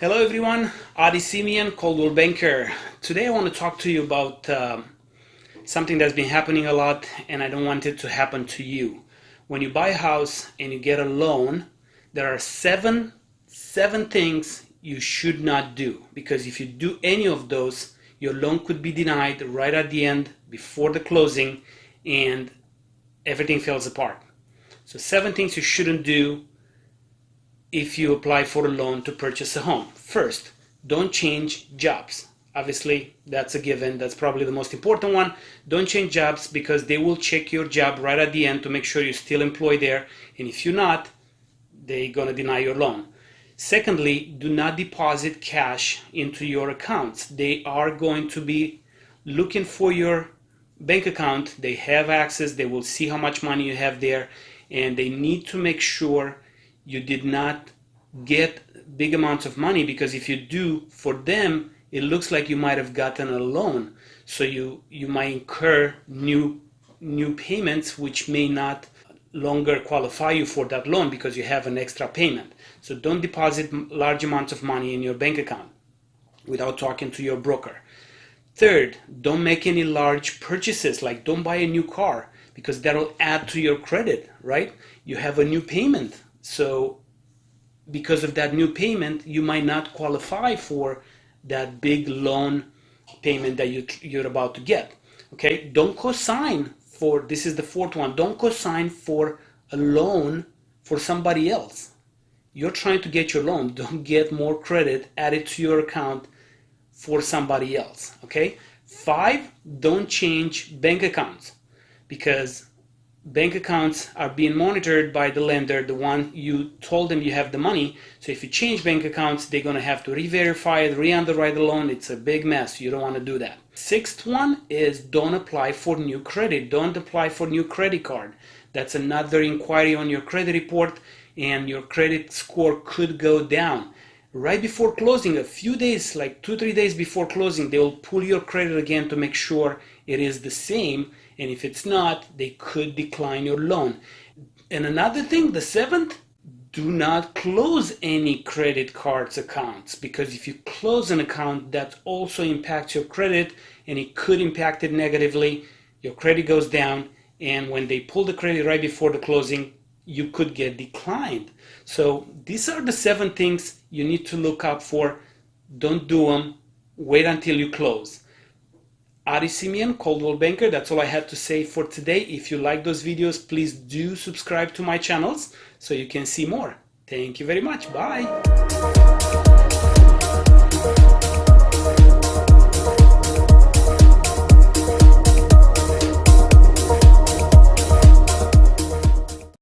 Hello everyone, Adi Simeon, Coldwell Banker. Today I want to talk to you about uh, something that's been happening a lot and I don't want it to happen to you. When you buy a house and you get a loan, there are seven, seven things you should not do because if you do any of those, your loan could be denied right at the end before the closing and everything falls apart. So seven things you shouldn't do if you apply for a loan to purchase a home. First, don't change jobs. Obviously, that's a given. That's probably the most important one. Don't change jobs because they will check your job right at the end to make sure you're still employed there. And if you're not, they're going to deny your loan. Secondly, do not deposit cash into your accounts. They are going to be looking for your bank account. They have access. They will see how much money you have there. And they need to make sure you did not get big amounts of money because if you do for them it looks like you might have gotten a loan. So you you might incur new new payments which may not longer qualify you for that loan because you have an extra payment. So don't deposit large amounts of money in your bank account without talking to your broker. Third don't make any large purchases like don't buy a new car because that'll add to your credit right? You have a new payment so because of that new payment, you might not qualify for that big loan payment that you, you're about to get. Okay, don't co-sign for, this is the fourth one, don't co-sign for a loan for somebody else. You're trying to get your loan, don't get more credit added to your account for somebody else. Okay, five, don't change bank accounts because bank accounts are being monitored by the lender, the one you told them you have the money. So if you change bank accounts, they're going to have to re-verify it, re-underwrite the loan. It's a big mess. You don't want to do that. Sixth one is don't apply for new credit. Don't apply for new credit card. That's another inquiry on your credit report and your credit score could go down. Right before closing, a few days, like two, three days before closing, they will pull your credit again to make sure it is the same and if it's not, they could decline your loan. And another thing, the seventh, do not close any credit cards accounts because if you close an account, that also impacts your credit and it could impact it negatively. Your credit goes down, and when they pull the credit right before the closing, you could get declined. So these are the seven things you need to look out for. Don't do them. Wait until you close. Adi Simeon, Coldwell Banker. That's all I had to say for today. If you like those videos, please do subscribe to my channels so you can see more. Thank you very much. Bye.